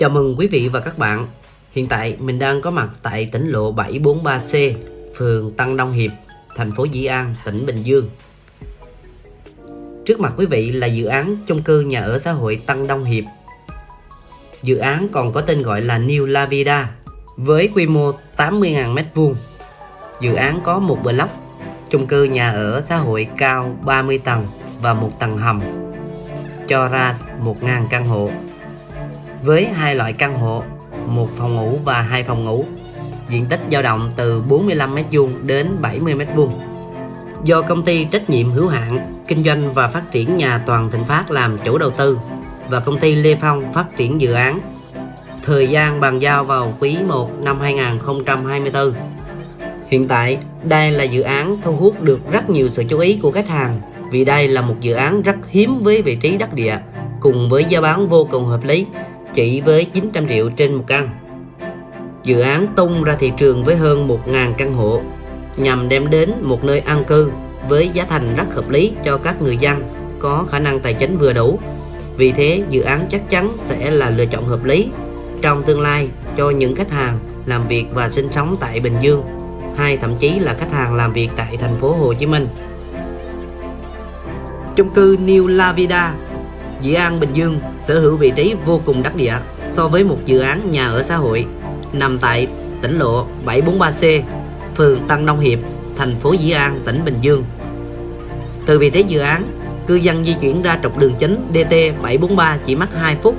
Chào mừng quý vị và các bạn. Hiện tại mình đang có mặt tại tỉnh lộ 743C, phường Tăng Đông Hiệp, thành phố Dĩ An, tỉnh Bình Dương. Trước mặt quý vị là dự án chung cư nhà ở xã hội Tăng Đông Hiệp. Dự án còn có tên gọi là New La Vida với quy mô 80.000 m2. Dự án có một block chung cư nhà ở xã hội cao 30 tầng và một tầng hầm cho ra 1.000 căn hộ với hai loại căn hộ một phòng ngủ và hai phòng ngủ. Diện tích dao động từ 45m2 đến 70m2 do công ty trách nhiệm hữu hạn kinh doanh và phát triển nhà Toàn Thịnh Phát làm chủ đầu tư và công ty Lê Phong phát triển dự án. Thời gian bàn giao vào quý 1 năm 2024 Hiện tại, đây là dự án thu hút được rất nhiều sự chú ý của khách hàng vì đây là một dự án rất hiếm với vị trí đắc địa cùng với giá bán vô cùng hợp lý chỉ với 900 triệu trên một căn. Dự án tung ra thị trường với hơn 1.000 căn hộ nhằm đem đến một nơi an cư với giá thành rất hợp lý cho các người dân có khả năng tài chính vừa đủ. Vì thế, dự án chắc chắn sẽ là lựa chọn hợp lý trong tương lai cho những khách hàng làm việc và sinh sống tại Bình Dương hay thậm chí là khách hàng làm việc tại thành phố Hồ Chí Minh. Chung cư New La Vida Dự An Bình Dương sở hữu vị trí vô cùng đắc địa so với một dự án nhà ở xã hội nằm tại tỉnh lộ 743C, phường Tân Đông Hiệp, thành phố Dĩ An, tỉnh Bình Dương. Từ vị trí dự án, cư dân di chuyển ra trục đường chính DT 743 chỉ mất 2 phút.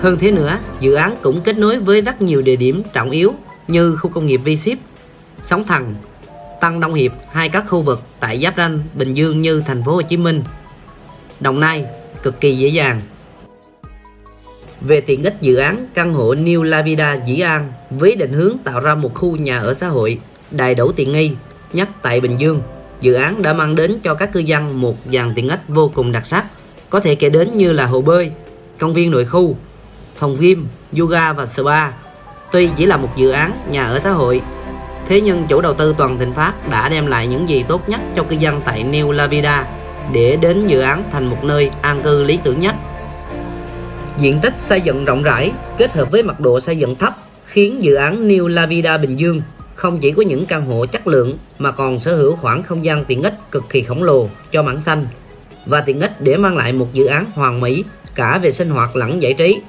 Hơn thế nữa, dự án cũng kết nối với rất nhiều địa điểm trọng yếu như khu công nghiệp V Ship, Sóng Thần, Tăng Đông Hiệp hay các khu vực tại giáp ranh Bình Dương như thành phố Hồ Chí Minh, Đồng Nai, cực kỳ dễ dàng. Về tiện ích dự án căn hộ New Lavida Dĩ An với định hướng tạo ra một khu nhà ở xã hội đầy đủ tiện nghi nhất tại Bình Dương, dự án đã mang đến cho các cư dân một dàn tiện ích vô cùng đặc sắc, có thể kể đến như là hồ bơi, công viên nội khu, phòng gym, yoga và spa. Tuy chỉ là một dự án nhà ở xã hội, thế nhưng chủ đầu tư Toàn Thịnh Phát đã đem lại những gì tốt nhất cho cư dân tại New Lavida để đến dự án thành một nơi an cư lý tưởng nhất. Diện tích xây dựng rộng rãi, kết hợp với mật độ xây dựng thấp, khiến dự án New La Vida Bình Dương không chỉ có những căn hộ chất lượng mà còn sở hữu khoảng không gian tiện ích cực kỳ khổng lồ cho mảng xanh, và tiện ích để mang lại một dự án hoàn mỹ cả về sinh hoạt lẫn giải trí.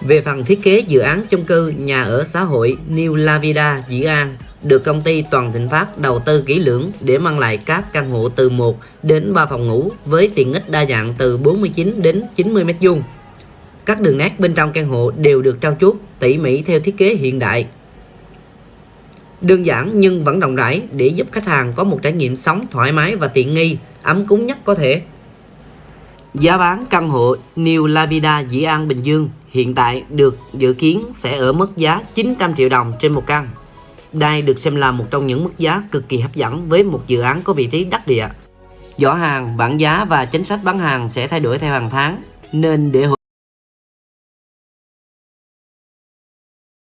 Về phần thiết kế dự án chung cư nhà ở xã hội New La Vida Dĩ An được công ty Toàn Thịnh Phát đầu tư kỹ lưỡng để mang lại các căn hộ từ 1 đến 3 phòng ngủ với tiện ích đa dạng từ 49 đến 90 m2. Các đường nét bên trong căn hộ đều được trao chuốt tỉ mỉ theo thiết kế hiện đại. Đơn giản nhưng vẫn rộng rãi để giúp khách hàng có một trải nghiệm sống thoải mái và tiện nghi, ấm cúng nhất có thể. Giá bán căn hộ New Lavida Dĩ An Bình Dương hiện tại được dự kiến sẽ ở mức giá 900 triệu đồng trên một căn. Đây được xem là một trong những mức giá cực kỳ hấp dẫn với một dự án có vị trí đắc địa. Giỏ hàng, bảng giá và chính sách bán hàng sẽ thay đổi theo hàng tháng, nên để hỗ